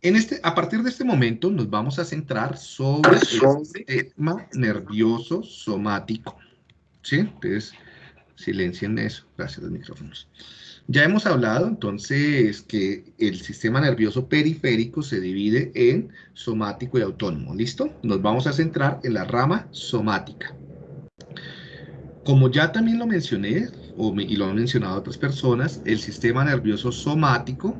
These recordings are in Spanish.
En este, a partir de este momento nos vamos a centrar sobre el sistema nervioso somático. ¿Sí? Entonces, silencien eso. Gracias a los micrófonos. Ya hemos hablado entonces que el sistema nervioso periférico se divide en somático y autónomo. ¿Listo? Nos vamos a centrar en la rama somática. Como ya también lo mencioné, y lo han mencionado otras personas, el sistema nervioso somático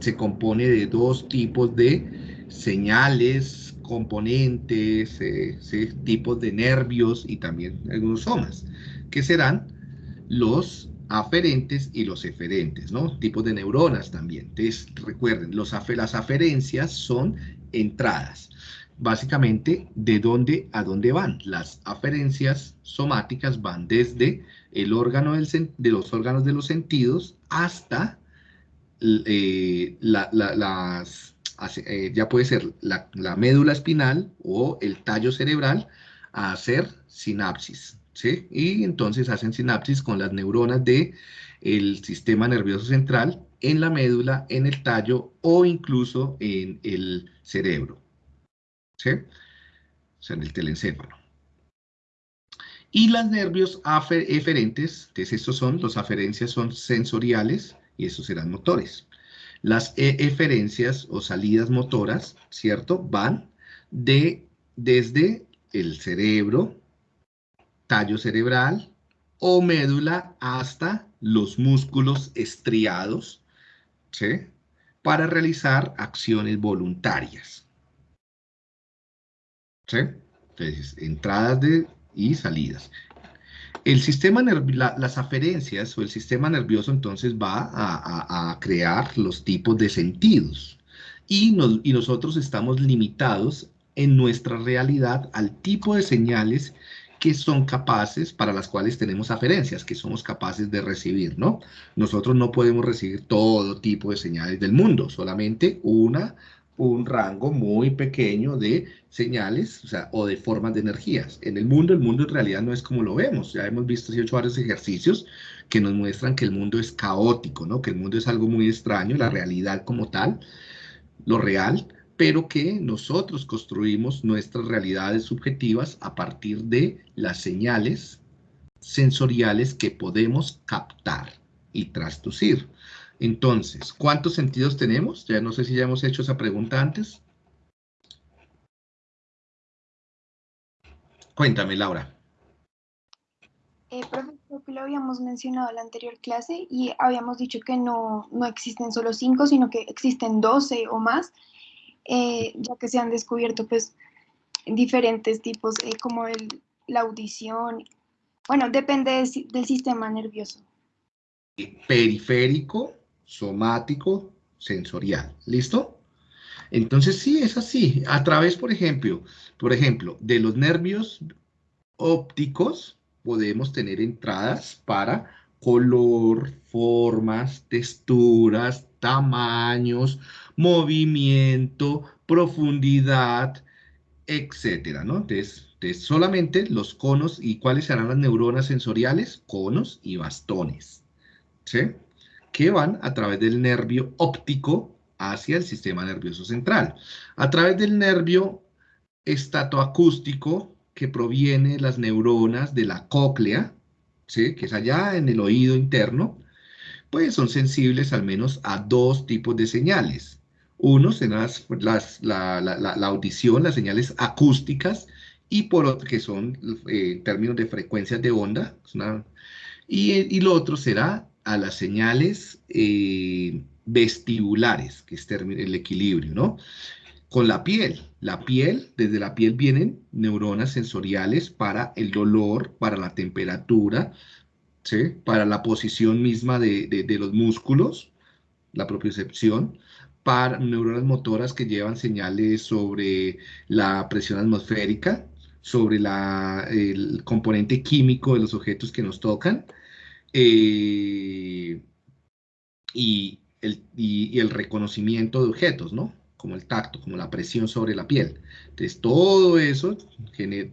se compone de dos tipos de señales, componentes, eh, tipos de nervios y también algunos somas, que serán los aferentes y los eferentes, ¿no? Tipos de neuronas también. Entonces, recuerden, los las aferencias son entradas. Básicamente, ¿de dónde a dónde van? Las aferencias somáticas van desde el órgano de los órganos de los sentidos hasta eh, las, eh, ya puede ser la, médula espinal o el tallo cerebral a hacer sinapsis, ¿sí? Y entonces hacen sinapsis con las neuronas del el sistema nervioso central en la médula, en el tallo o incluso en el cerebro, ¿sí? O sea, en el telencéfalo. Y los nervios eferentes, entonces estos son, los aferencias son sensoriales, y esos serán motores. Las eferencias o salidas motoras, ¿cierto? Van de, desde el cerebro, tallo cerebral o médula hasta los músculos estriados, ¿sí? Para realizar acciones voluntarias. ¿Sí? Entonces, entradas de, y salidas. El sistema las aferencias o el sistema nervioso entonces va a, crear los tipos de sentidos y, y nosotros estamos limitados en nuestra realidad al tipo de señales que son capaces, para las cuales tenemos aferencias, que somos capaces de recibir, ¿no? Nosotros no podemos recibir todo tipo de señales del mundo, solamente una un rango muy pequeño de señales o, de formas de energías. En el mundo, el mundo en realidad no es como lo vemos. Ya hemos visto hecho varios ejercicios que nos muestran que el mundo es caótico, ¿no? que el mundo es algo muy extraño, la realidad como tal, lo real, pero que nosotros construimos nuestras realidades subjetivas a partir de las señales sensoriales que podemos captar y traducir. Entonces, ¿cuántos sentidos tenemos? Ya no sé si ya hemos hecho esa pregunta antes. Cuéntame, Laura. Eh, profesor, que lo habíamos mencionado en la anterior clase y habíamos dicho que no, existen solo cinco, sino que existen doce o más, eh, ya que se han descubierto pues diferentes tipos, eh, como la audición. Bueno, depende del sistema nervioso. Periférico, somático, sensorial. ¿Listo? Entonces sí, es así. A través, por ejemplo, por ejemplo, de los nervios ópticos podemos tener entradas para color, formas, texturas, tamaños, movimiento, profundidad, etcétera, ¿no? Entonces, entonces, solamente los conos y cuáles serán las neuronas sensoriales, conos y bastones, ¿sí? Que van a través del nervio óptico hacia el sistema nervioso central. A través del nervio estatoacústico que proviene de las neuronas de la cóclea, ¿sí? que es allá en el oído interno, pues son sensibles al menos a dos tipos de señales. Uno será las, la, audición, las señales acústicas, y por otro, que son eh, en términos de frecuencias de onda, y, y lo otro será a las señales eh, vestibulares, que es el equilibrio, ¿no? Con la piel. La piel, desde la piel vienen neuronas sensoriales para el dolor, para la temperatura, ¿sí? para la posición misma de, los músculos, la propiocepción, para neuronas motoras que llevan señales sobre la presión atmosférica, sobre el componente químico de los objetos que nos tocan, eh, y, el, reconocimiento de objetos, ¿no? Como el tacto, como la presión sobre la piel. Entonces, todo eso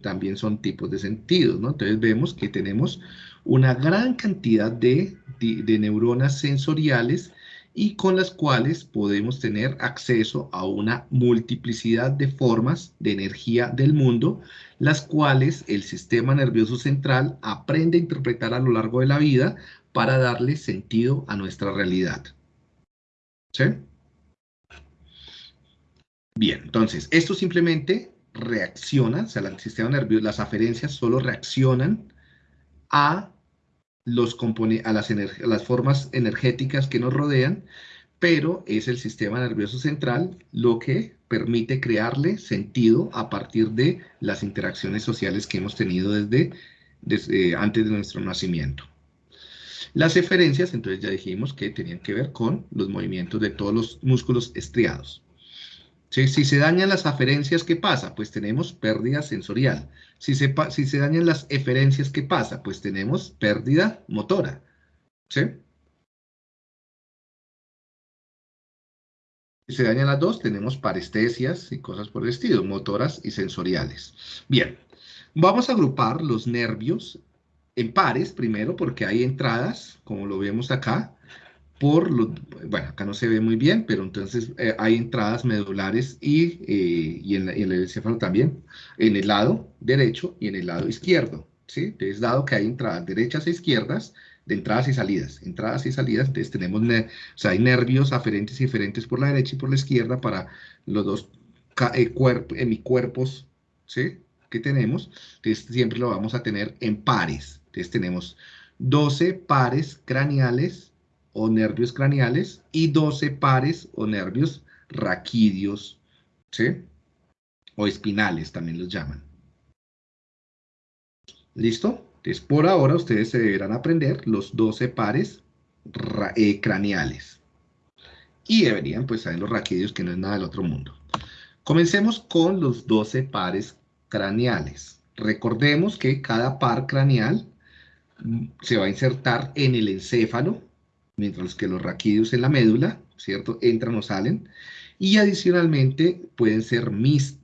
también son tipos de sentidos, ¿no? Entonces, vemos que tenemos una gran cantidad de neuronas sensoriales y con las cuales podemos tener acceso a una multiplicidad de formas de energía del mundo, las cuales el sistema nervioso central aprende a interpretar a lo largo de la vida para darle sentido a nuestra realidad. Bien, entonces, esto simplemente reacciona, o sea, el sistema nervioso, las aferencias solo reaccionan a, los a, las, las formas energéticas que nos rodean, pero es el sistema nervioso central lo que permite crearle sentido a partir de las interacciones sociales que hemos tenido desde, desde antes de nuestro nacimiento. Las eferencias, entonces ya dijimos que tenían que ver con los movimientos de todos los músculos estriados. Si se dañan las aferencias, ¿qué pasa? Pues tenemos pérdida sensorial. Si se, dañan las eferencias, ¿qué pasa? Pues tenemos pérdida motora. Si se dañan las dos, tenemos parestesias y cosas por el estilo, motoras y sensoriales. Bien, vamos a agrupar los nervios en pares primero porque hay entradas, como lo vemos acá, por los, bueno, acá no se ve muy bien, pero entonces eh, hay entradas medulares y, eh, y, en, el encéfalo también, en el lado derecho y en el lado izquierdo, ¿sí? Entonces, dado que hay entradas derechas e izquierdas, de entradas y salidas, entradas y salidas, entonces tenemos, o sea, hay nervios aferentes y diferentes por la derecha y por la izquierda para los dos eh, hemicuerpos, ¿sí? Que tenemos, entonces siempre lo vamos a tener en pares, entonces tenemos 12 pares craneales o nervios craneales y 12 pares o nervios raquídeos, ¿sí? O espinales también los llaman. ¿Listo? Entonces, por ahora ustedes se deberán aprender los 12 pares eh, craneales. Y deberían, pues, saber los raquídeos, que no es nada del otro mundo. Comencemos con los 12 pares craneales. Recordemos que cada par craneal mm, se va a insertar en el encéfalo mientras que los raquídeos en la médula, ¿cierto? Entran o salen. Y adicionalmente pueden ser,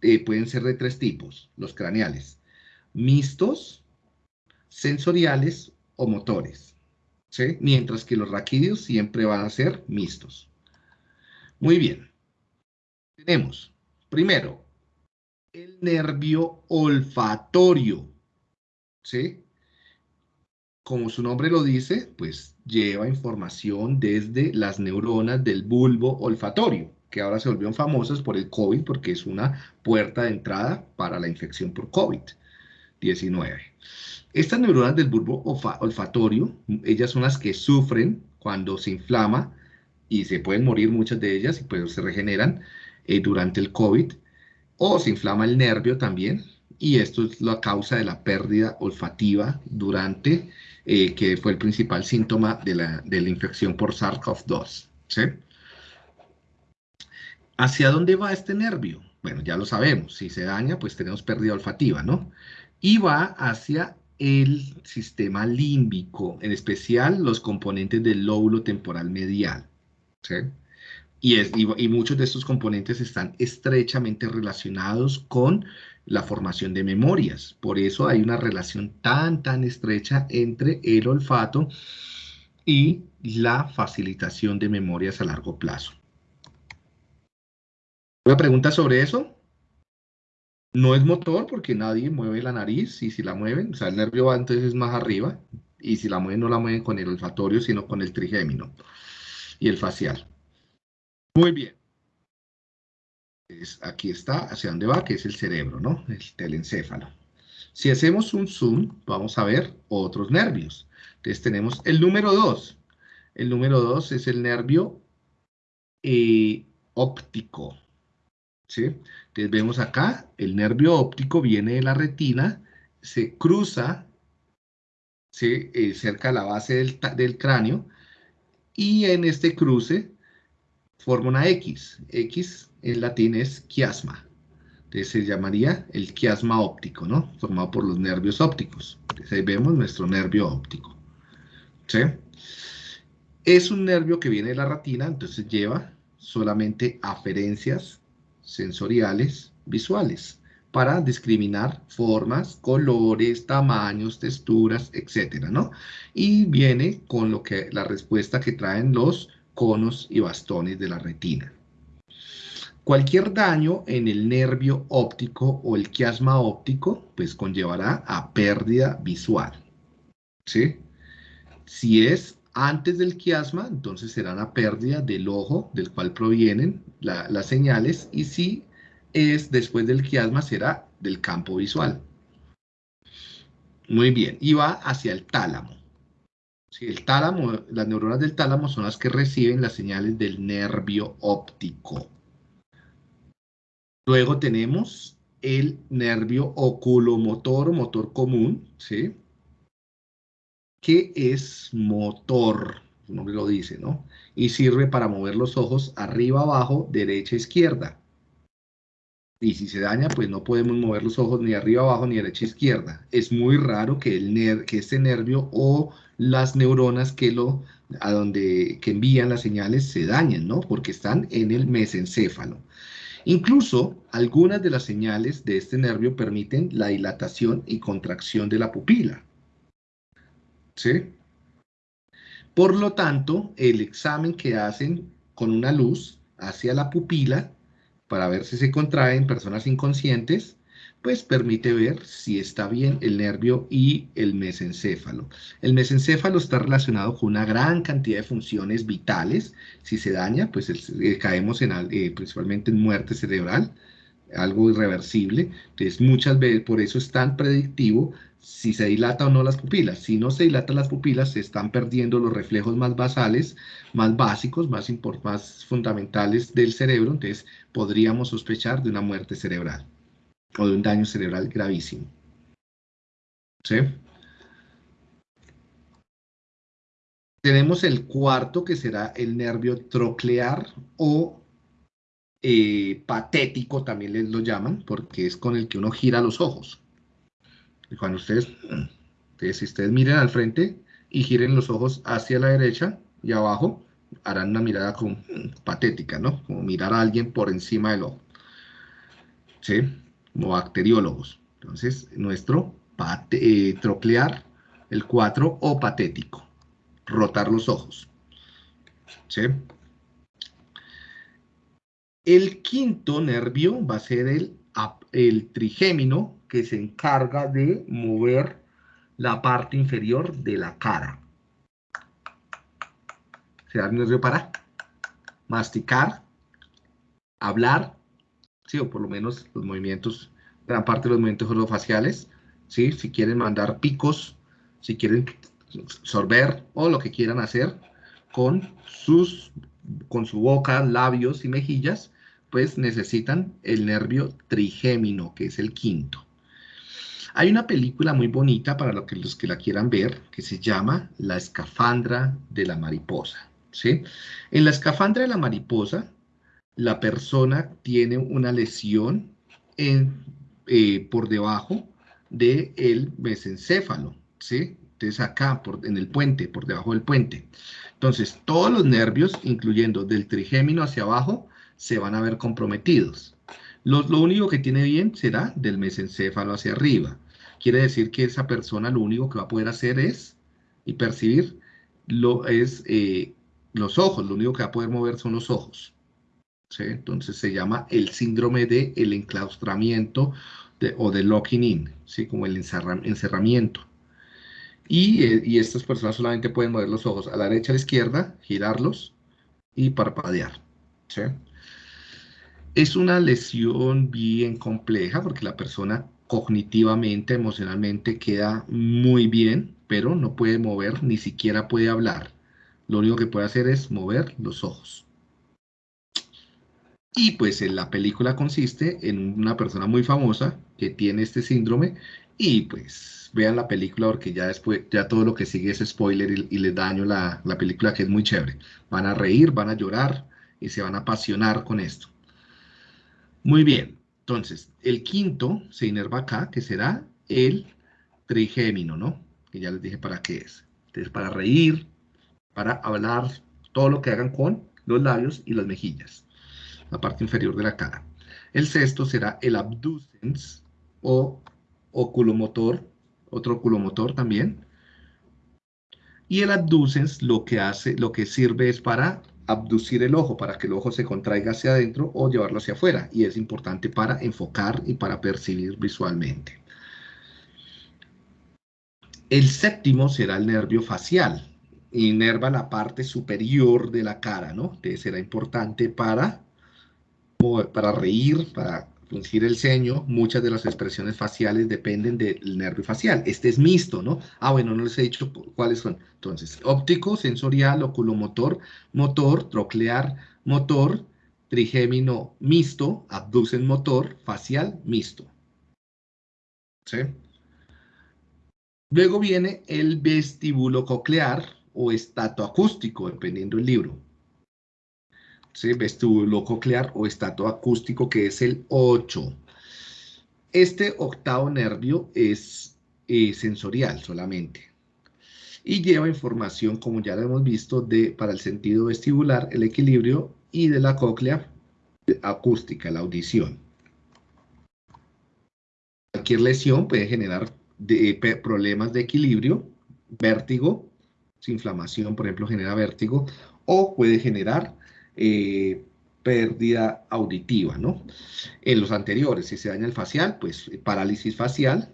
eh, pueden ser de tres tipos, los craneales. Mixtos, sensoriales o motores. ¿sí? Mientras que los raquídeos siempre van a ser mixtos. Muy bien. Tenemos, primero, el nervio olfatorio. ¿Sí? como su nombre lo dice, pues lleva información desde las neuronas del bulbo olfatorio, que ahora se volvieron famosas por el COVID porque es una puerta de entrada para la infección por COVID-19. Estas neuronas del bulbo olfatorio, ellas son las que sufren cuando se inflama y se pueden morir muchas de ellas y pues se regeneran eh, durante el COVID, o se inflama el nervio también, y esto es la causa de la pérdida olfativa durante eh, que fue el principal síntoma de la, de la infección por SARS-CoV-2. ¿sí? ¿Hacia dónde va este nervio? Bueno, ya lo sabemos, si se daña, pues tenemos pérdida olfativa, ¿no? Y va hacia el sistema límbico, en especial los componentes del lóbulo temporal medial. ¿sí? Y, es, y, muchos de estos componentes están estrechamente relacionados con la formación de memorias. Por eso hay una relación tan, tan estrecha entre el olfato y la facilitación de memorias a largo plazo. ¿Una pregunta sobre eso? No es motor porque nadie mueve la nariz y si la mueven, o sea, el nervio va entonces más arriba y si la mueven no la mueven con el olfatorio, sino con el trigémino y el facial. Muy bien aquí está, hacia dónde va, que es el cerebro, ¿no? El telencéfalo. Si hacemos un zoom, vamos a ver otros nervios. Entonces tenemos el número 2. El número 2 es el nervio eh, óptico. ¿sí? Entonces vemos acá, el nervio óptico viene de la retina, se cruza ¿sí? Eh, cerca de la base del, del cráneo, y en este cruce forma una X. X en latín es chiasma. Entonces se llamaría el chiasma óptico, ¿no? Formado por los nervios ópticos. Ahí vemos nuestro nervio óptico. ¿Sí? Es un nervio que viene de la retina, entonces lleva solamente aferencias sensoriales visuales para discriminar formas, colores, tamaños, texturas, etcétera, ¿no? Y viene con lo que la respuesta que traen los conos y bastones de la retina. Cualquier daño en el nervio óptico o el quiasma óptico, pues conllevará a pérdida visual. ¿Sí? Si es antes del quiasma, entonces será una pérdida del ojo del cual provienen las señales y si es después del quiasma será del campo visual. Muy bien, y va hacia el tálamo. Si el tálamo, las neuronas del tálamo son las que reciben las señales del nervio óptico. Luego tenemos el nervio oculomotor, motor común, ¿sí? Que es motor, su nombre lo dice, ¿no? Y sirve para mover los ojos arriba, abajo, derecha, izquierda. Y si se daña, pues no podemos mover los ojos ni arriba, abajo, ni derecha, izquierda. Es muy raro que, el que este nervio o las neuronas que lo a donde que envían las señales se dañen, ¿no? Porque están en el mesencéfalo. Incluso algunas de las señales de este nervio permiten la dilatación y contracción de la pupila. ¿Sí? Por lo tanto, el examen que hacen con una luz hacia la pupila para ver si se contrae en personas inconscientes pues permite ver si está bien el nervio y el mesencéfalo. El mesencéfalo está relacionado con una gran cantidad de funciones vitales. Si se daña, pues eh, caemos en, eh, principalmente en muerte cerebral, algo irreversible. Entonces, muchas veces, por eso es tan predictivo si se dilata o no las pupilas. Si no se dilatan las pupilas, se están perdiendo los reflejos más basales, más básicos, más, más fundamentales del cerebro. Entonces, podríamos sospechar de una muerte cerebral o de un daño cerebral gravísimo. ¿Sí? Tenemos el cuarto que será el nervio troclear o eh, patético, también les lo llaman, porque es con el que uno gira los ojos. Cuando ustedes, entonces, si ustedes miren al frente y giren los ojos hacia la derecha y abajo, harán una mirada con, patética, ¿no? Como mirar a alguien por encima del ojo. ¿Sí? como bacteriólogos. Entonces, nuestro eh, troclear, el 4, o patético, rotar los ojos. ¿Sí? El quinto nervio va a ser el, el trigémino, que se encarga de mover la parte inferior de la cara. Se da nervio para masticar, hablar ¿sí? o por lo menos los movimientos, gran parte de los movimientos orofaciales, ¿sí? si quieren mandar picos, si quieren sorber o lo que quieran hacer con, sus, con su boca, labios y mejillas, pues necesitan el nervio trigémino, que es el quinto. Hay una película muy bonita para los que, la quieran ver, que se llama La escafandra de la mariposa. ¿sí? En la escafandra de la mariposa la persona tiene una lesión eh, por debajo del el mesencéfalo, ¿sí? Entonces acá, por, en el puente, por debajo del puente. Entonces, todos los nervios, incluyendo del trigémino hacia abajo, se van a ver comprometidos. Lo, único que tiene bien será del mesencéfalo hacia arriba. Quiere decir que esa persona lo único que va a poder hacer es, y percibir, lo, es eh, los ojos, lo único que va a poder mover son los ojos. Entonces se llama el síndrome de el enclaustramiento o de locking in, ¿sí? como el encerramiento. Eh, y, estas personas solamente pueden mover los ojos a la derecha, a la izquierda, girarlos y parpadear. Es una lesión bien compleja porque la persona cognitivamente, emocionalmente queda muy bien, pero no puede mover, ni siquiera puede hablar. Lo único que puede hacer es mover los ojos. Y pues en la película consiste en una persona muy famosa que tiene este síndrome y pues vean la película porque ya después, ya todo lo que sigue es spoiler y, les daño la, la película que es muy chévere. Van a reír, van a llorar y se van a apasionar con esto. Muy bien, entonces el quinto se inerva acá, que será el trigémino, ¿no? Que ya les dije para qué es. Entonces para reír, para hablar, todo lo que hagan con los labios y las mejillas la parte inferior de la cara. El sexto será el abducens o oculomotor, otro oculomotor también. Y el abducens lo que hace, lo que sirve es para abducir el ojo para que el ojo se contraiga hacia adentro o llevarlo hacia afuera. Y es importante para enfocar y para percibir visualmente. El séptimo será el nervio facial. Inerva la parte superior de la cara, ¿no? Entonces será importante para, para reír, para fruncir el ceño. Muchas de las expresiones faciales dependen del nervio facial. Este es mixto, ¿no? Ah, bueno, no les he dicho cuáles son. Entonces, óptico, sensorial, oculomotor, motor, troclear, motor, trigémino mixto, abducen motor, facial mixto. ¿Sí? Luego viene el vestíbulo coclear o estato acústico, dependiendo del libro. ¿Sí? Vestíbulo coclear o estato acústico, que es el 8. Este octavo nervio es eh, sensorial solamente. Y lleva información, como ya lo hemos visto, de, para el sentido vestibular, el equilibrio, y de la cóclea acústica, la audición. Cualquier lesión puede generar problemas de equilibrio, vértigo, inflamación, por ejemplo, genera vértigo, o puede generar eh, pérdida auditiva, ¿no? En los anteriores, si se daña el facial, pues parálisis facial,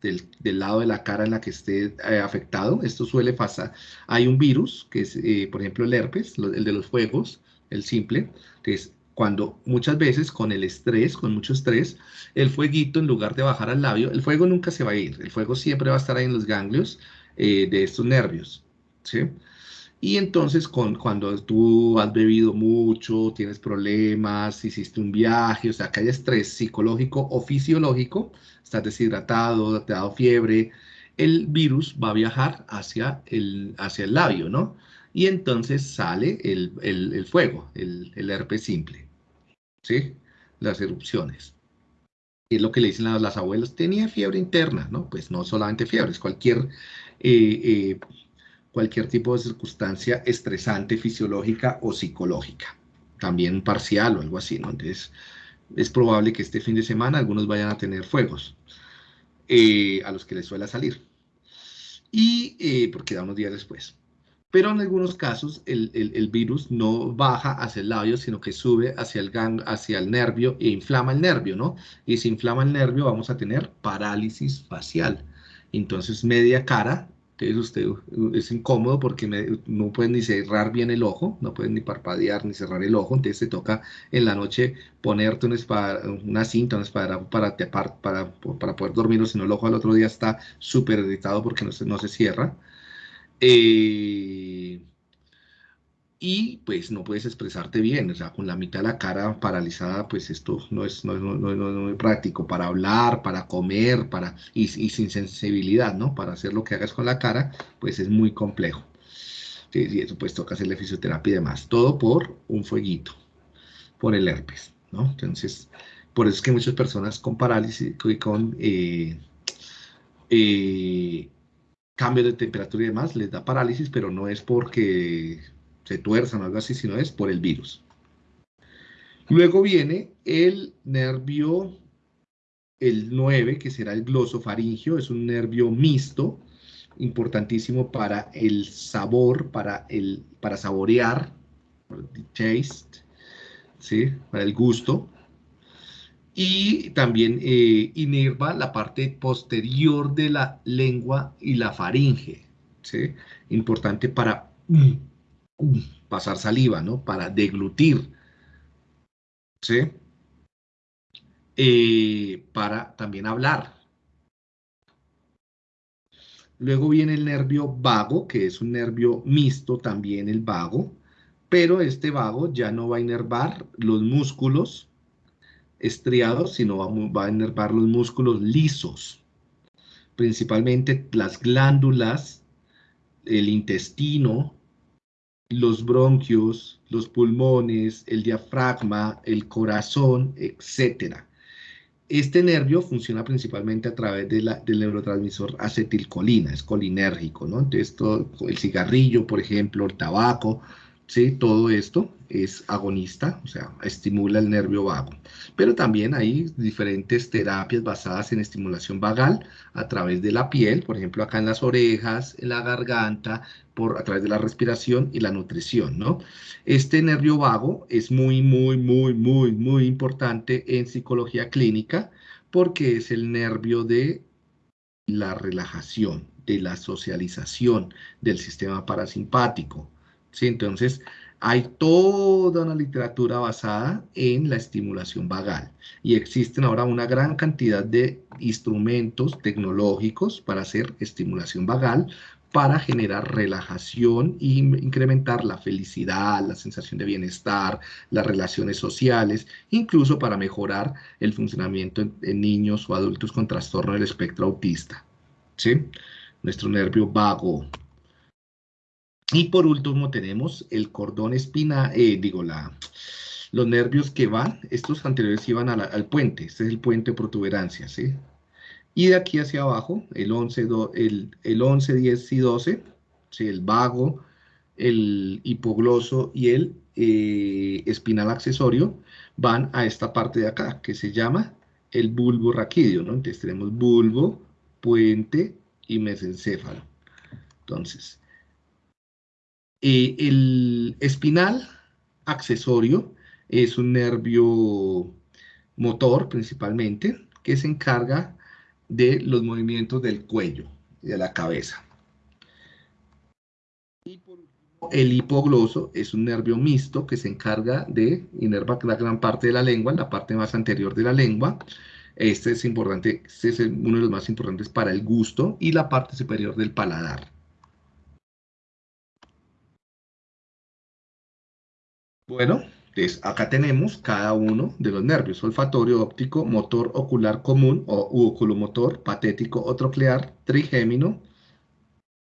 del, lado de la cara en la que esté eh, afectado. Esto suele pasar. Hay un virus, que es, eh, por ejemplo, el herpes, el de los fuegos, el simple, que es cuando muchas veces con el estrés, con mucho estrés, el fueguito en lugar de bajar al labio, el fuego nunca se va a ir, el fuego siempre va a estar ahí en los ganglios eh, de estos nervios, ¿sí? Y entonces con, cuando tú has bebido mucho, tienes problemas, hiciste un viaje, o sea, que hay estrés psicológico o fisiológico, estás deshidratado, te ha dado fiebre, el virus va a viajar hacia el, hacia el labio, ¿no? Y entonces sale el, el fuego, el, herpes simple. ¿sí? Las erupciones. Es lo que le dicen a las abuelas, tenía fiebre interna, ¿no? Pues no solamente fiebre, es cualquier, eh, eh, cualquier tipo de circunstancia estresante fisiológica o psicológica. También parcial o algo así, ¿no? Entonces, es probable que este fin de semana algunos vayan a tener fuegos eh, a los que les suele salir. Y porque da unos días después pero en algunos casos el, virus no baja hacia el labio, sino que sube hacia el, gang, hacia el nervio e inflama el nervio, ¿no? Y si inflama el nervio vamos a tener parálisis facial. Entonces media cara, entonces usted es incómodo porque no puede ni cerrar bien el ojo, no puede ni parpadear ni cerrar el ojo, entonces te toca en la noche ponerte una, una cinta, una espada para, para, para, para poder dormir, o si no el ojo al otro día está súper irritado porque no se, no se cierra. Eh, y pues no puedes expresarte bien, o sea, con la mitad de la cara paralizada, pues esto no es, no, muy práctico para hablar, para comer, para, y, sin sensibilidad, ¿no? Para hacer lo que hagas con la cara, pues es muy complejo. y eso pues toca hacerle fisioterapia y demás, todo por un fueguito, por el herpes, ¿no? Entonces, por eso es que muchas personas con parálisis y con... Eh, eh, cambio de temperatura y demás, les da parálisis, pero no es porque se tuerzan o algo así, sino es por el virus. Luego viene el nervio, el 9, que será el glosofaringio, es un nervio mixto, importantísimo para el sabor, para, el, para saborear, taste, ¿sí? para el gusto y también eh, inerva la parte posterior de la lengua y la faringe, ¿sí? Importante para pasar saliva, ¿no? Para deglutir, ¿sí? Eh, para también hablar. Luego viene el nervio vago, que es un nervio mixto también el vago, pero este vago ya no va a inervar los músculos estriados, sino va, a enervar los músculos lisos, principalmente las glándulas, el intestino, los bronquios, los pulmones, el diafragma, el corazón, etc. Este nervio funciona principalmente a través del neurotransmisor acetilcolina, es colinérgico, ¿no? Entonces, el cigarrillo, por ejemplo, el tabaco, ¿sí? Todo esto es agonista, o sea, estimula el nervio vago. Pero también hay diferentes terapias basadas en estimulación vagal a través de la piel, por ejemplo, acá en las orejas, en la garganta, por, a través de la respiración y la nutrición, ¿no? Este nervio vago es muy, muy, muy, muy, muy importante en psicología clínica porque es el nervio de la relajación, de la socialización del sistema parasimpático. ¿sí? Entonces, hay toda una literatura basada en la estimulación vagal y existen ahora una gran cantidad de instrumentos tecnológicos para hacer estimulación vagal para generar relajación e incrementar la felicidad, la sensación de bienestar, las relaciones sociales, incluso para mejorar el funcionamiento en, niños o adultos con trastorno del espectro autista. ¿sí? Nuestro nervio vago, y por último tenemos el cordón espinal, eh, digo, la, los nervios que van, estos anteriores iban al puente, este es el puente de protuberancia, ¿sí? Y de aquí hacia abajo, el 11, el, el 11 10 y 12, ¿sí? el vago, el hipogloso y el eh, espinal accesorio, van a esta parte de acá, que se llama el bulbo raquídeo, ¿no? Entonces tenemos bulbo, puente y mesencéfalo. Entonces, el espinal accesorio es un nervio motor principalmente que se encarga de los movimientos del cuello y de la cabeza. el hipogloso es un nervio mixto que se encarga de inervar la gran parte de la lengua, la parte más anterior de la lengua. Este es importante, este es uno de los más importantes para el gusto y la parte superior del paladar. Bueno, entonces acá tenemos cada uno de los nervios, olfatorio, óptico, motor ocular común o oculomotor, patético o troclear, trigémino,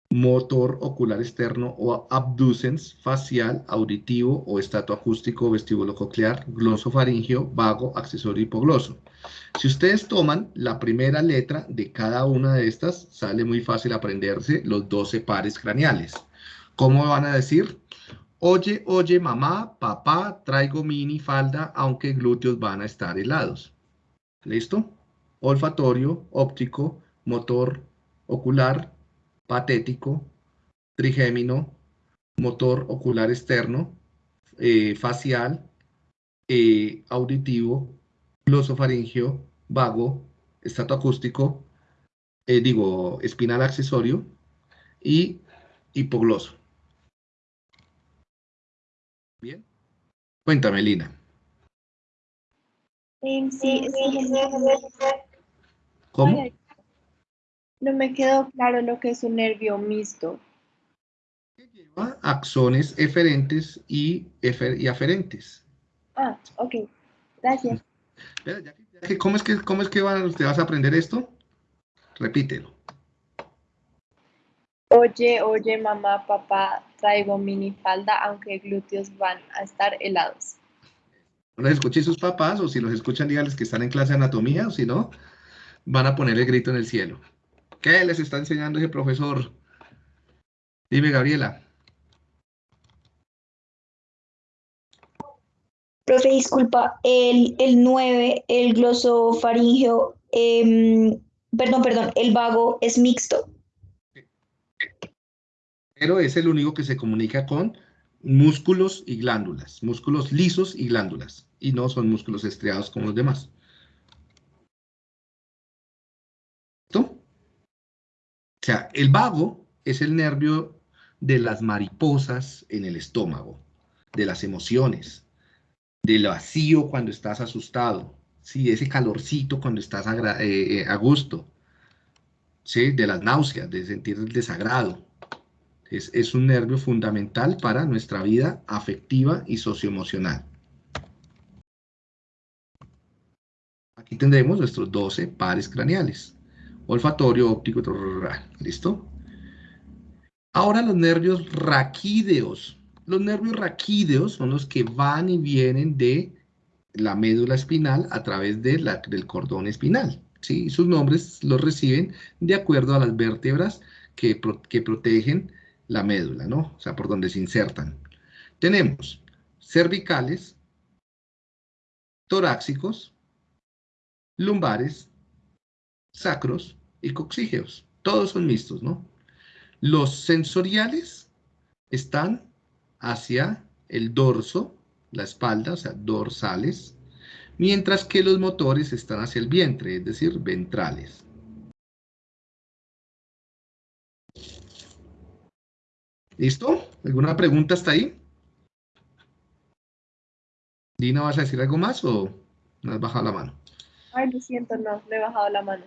motor ocular externo o abducens, facial, auditivo o estatoacústico, vestíbulo coclear, glosofaringio, vago, accesorio hipogloso. Si ustedes toman la primera letra de cada una de estas, sale muy fácil aprenderse los 12 pares craneales. ¿Cómo van a decir? Oye, oye, mamá, papá, traigo mini falda, aunque glúteos van a estar helados. ¿Listo? Olfatorio, óptico, motor, ocular, patético, trigémino, motor ocular externo, eh, facial, eh, auditivo, glosofaringio, vago, estatoacústico, eh, digo, espinal accesorio y hipogloso. Bien. Cuéntame, Lina. Sí, sí, ¿Cómo? No me quedó claro lo que es un nervio mixto. Lleva axones eferentes y, y aferentes. Ah, ok. Gracias. ¿Cómo es que, cómo es que te vas a aprender esto? Repítelo. Oye, oye, mamá, papá, traigo mini falda, aunque glúteos van a estar helados. No los escuchen sus papás, o si los escuchan, díganles que están en clase de anatomía, o si no, van a poner el grito en el cielo. ¿Qué les está enseñando ese profesor? Dime, Gabriela. Profe, disculpa, el, el 9, el glosofaringeo, em, perdón, perdón, el vago es mixto pero es el único que se comunica con músculos y glándulas, músculos lisos y glándulas, y no son músculos estriados como los demás. ¿Listo? O sea, el vago es el nervio de las mariposas en el estómago, de las emociones, del vacío cuando estás asustado, ¿sí? ese calorcito cuando estás a, eh, eh, a gusto, ¿sí? de las náuseas, de sentir el desagrado, es, un nervio fundamental para nuestra vida afectiva y socioemocional. Aquí tendremos nuestros 12 pares craneales. Olfatorio, óptico, ¿listo? Ahora los nervios raquídeos. Los nervios raquídeos son los que van y vienen de la médula espinal a través de la, del cordón espinal. ¿sí? Sus nombres los reciben de acuerdo a las vértebras que, que protegen la médula, ¿no? O sea, por donde se insertan. tenemos cervicales, torácicos, lumbares, sacros y coxígeos. Todos son mixtos, ¿no? Los sensoriales están hacia el dorso, la espalda, o sea, dorsales, mientras que los motores están hacia el vientre, es decir, ventrales. ¿Listo? ¿Alguna pregunta hasta ahí? Dina, ¿vas a decir algo más o no has bajado la mano? Ay, lo siento, no, le he bajado la mano.